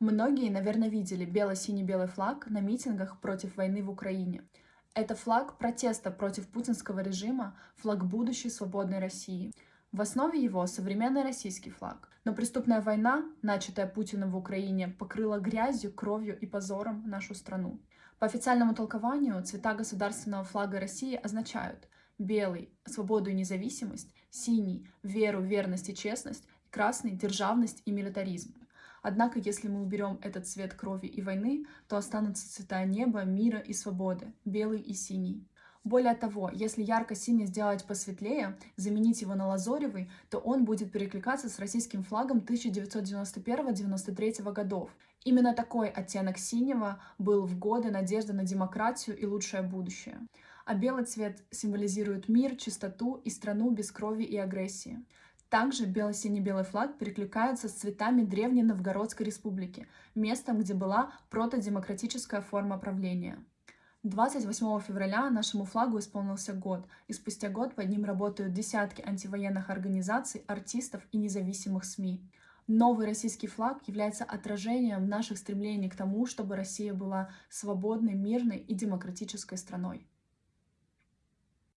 Многие, наверное, видели бело-синий-белый флаг на митингах против войны в Украине. Это флаг протеста против путинского режима, флаг будущей свободной России. В основе его современный российский флаг. Но преступная война, начатая Путиным в Украине, покрыла грязью, кровью и позором нашу страну. По официальному толкованию цвета государственного флага России означают белый — свободу и независимость, синий — веру, верность и честность, красный — державность и милитаризм. Однако, если мы уберем этот цвет крови и войны, то останутся цвета неба, мира и свободы, белый и синий. Более того, если ярко-синий сделать посветлее, заменить его на лазоревый, то он будет перекликаться с российским флагом 1991-93 годов. Именно такой оттенок синего был в годы надежды на демократию и лучшее будущее. А белый цвет символизирует мир, чистоту и страну без крови и агрессии. Также бело-синий-белый флаг перекликается с цветами Древней Новгородской республики, местом, где была протодемократическая форма правления. 28 февраля нашему флагу исполнился год, и спустя год под ним работают десятки антивоенных организаций, артистов и независимых СМИ. Новый российский флаг является отражением наших стремлений к тому, чтобы Россия была свободной, мирной и демократической страной.